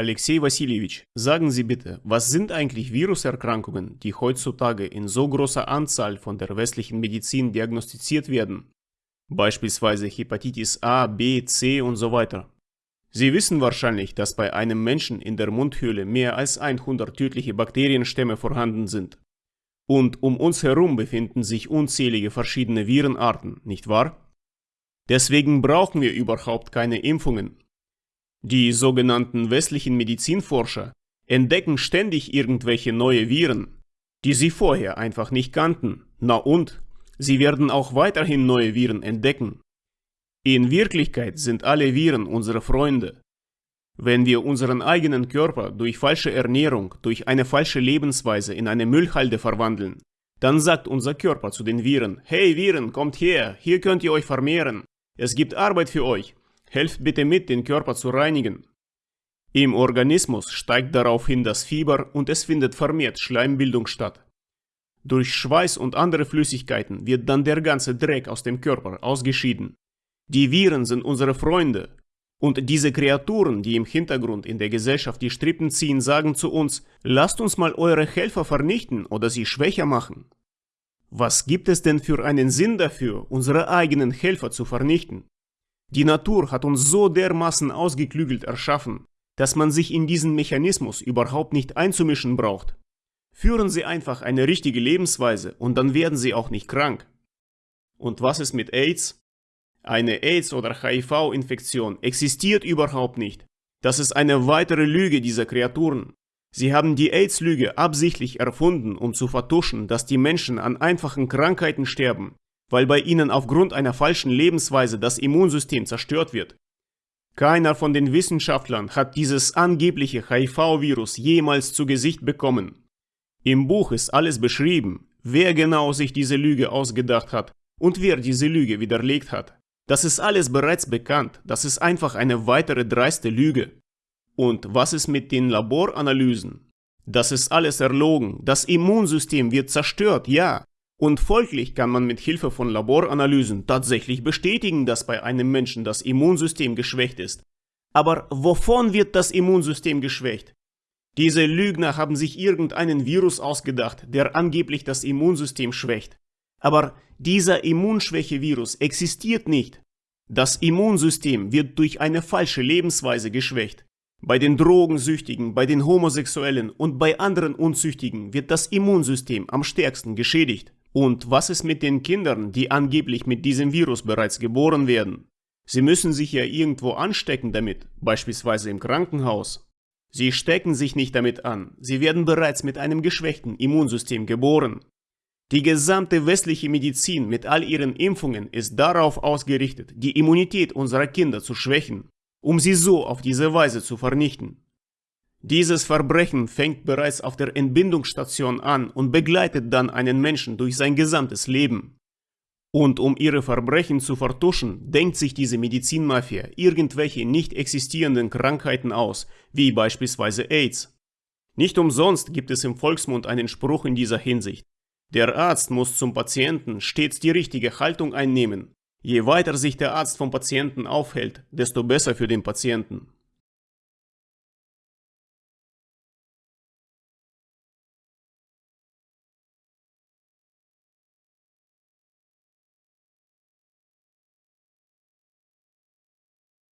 Alexei Wassiljewitsch, sagen Sie bitte, was sind eigentlich Viruserkrankungen, die heutzutage in so großer Anzahl von der westlichen Medizin diagnostiziert werden? Beispielsweise Hepatitis A, B, C und so weiter. Sie wissen wahrscheinlich, dass bei einem Menschen in der Mundhöhle mehr als 100 tödliche Bakterienstämme vorhanden sind. Und um uns herum befinden sich unzählige verschiedene Virenarten, nicht wahr? Deswegen brauchen wir überhaupt keine Impfungen. Die sogenannten westlichen Medizinforscher entdecken ständig irgendwelche neue Viren, die sie vorher einfach nicht kannten. Na und? Sie werden auch weiterhin neue Viren entdecken. In Wirklichkeit sind alle Viren unsere Freunde. Wenn wir unseren eigenen Körper durch falsche Ernährung, durch eine falsche Lebensweise in eine Müllhalde verwandeln, dann sagt unser Körper zu den Viren, hey Viren, kommt her, hier könnt ihr euch vermehren, es gibt Arbeit für euch, helft bitte mit, den Körper zu reinigen. Im Organismus steigt daraufhin das Fieber und es findet vermehrt Schleimbildung statt. Durch Schweiß und andere Flüssigkeiten wird dann der ganze Dreck aus dem Körper ausgeschieden. Die Viren sind unsere Freunde. Und diese Kreaturen, die im Hintergrund in der Gesellschaft die Strippen ziehen, sagen zu uns, lasst uns mal eure Helfer vernichten oder sie schwächer machen. Was gibt es denn für einen Sinn dafür, unsere eigenen Helfer zu vernichten? Die Natur hat uns so dermaßen ausgeklügelt erschaffen, dass man sich in diesen Mechanismus überhaupt nicht einzumischen braucht. Führen Sie einfach eine richtige Lebensweise und dann werden Sie auch nicht krank. Und was ist mit AIDS? Eine AIDS- oder HIV-Infektion existiert überhaupt nicht. Das ist eine weitere Lüge dieser Kreaturen. Sie haben die AIDS-Lüge absichtlich erfunden, um zu vertuschen, dass die Menschen an einfachen Krankheiten sterben, weil bei ihnen aufgrund einer falschen Lebensweise das Immunsystem zerstört wird. Keiner von den Wissenschaftlern hat dieses angebliche HIV-Virus jemals zu Gesicht bekommen. Im Buch ist alles beschrieben, wer genau sich diese Lüge ausgedacht hat und wer diese Lüge widerlegt hat. Das ist alles bereits bekannt, das ist einfach eine weitere dreiste Lüge. Und was ist mit den Laboranalysen? Das ist alles erlogen, das Immunsystem wird zerstört, ja. Und folglich kann man mit Hilfe von Laboranalysen tatsächlich bestätigen, dass bei einem Menschen das Immunsystem geschwächt ist. Aber wovon wird das Immunsystem geschwächt? Diese Lügner haben sich irgendeinen Virus ausgedacht, der angeblich das Immunsystem schwächt. Aber dieser Immunschwäche-Virus existiert nicht. Das Immunsystem wird durch eine falsche Lebensweise geschwächt. Bei den Drogensüchtigen, bei den Homosexuellen und bei anderen Unzüchtigen wird das Immunsystem am stärksten geschädigt. Und was ist mit den Kindern, die angeblich mit diesem Virus bereits geboren werden? Sie müssen sich ja irgendwo anstecken damit, beispielsweise im Krankenhaus. Sie stecken sich nicht damit an, sie werden bereits mit einem geschwächten Immunsystem geboren. Die gesamte westliche Medizin mit all ihren Impfungen ist darauf ausgerichtet, die Immunität unserer Kinder zu schwächen, um sie so auf diese Weise zu vernichten. Dieses Verbrechen fängt bereits auf der Entbindungsstation an und begleitet dann einen Menschen durch sein gesamtes Leben. Und um ihre Verbrechen zu vertuschen, denkt sich diese Medizinmafia irgendwelche nicht existierenden Krankheiten aus, wie beispielsweise AIDS. Nicht umsonst gibt es im Volksmund einen Spruch in dieser Hinsicht. Der Arzt muss zum Patienten stets die richtige Haltung einnehmen. Je weiter sich der Arzt vom Patienten aufhält, desto besser für den Patienten.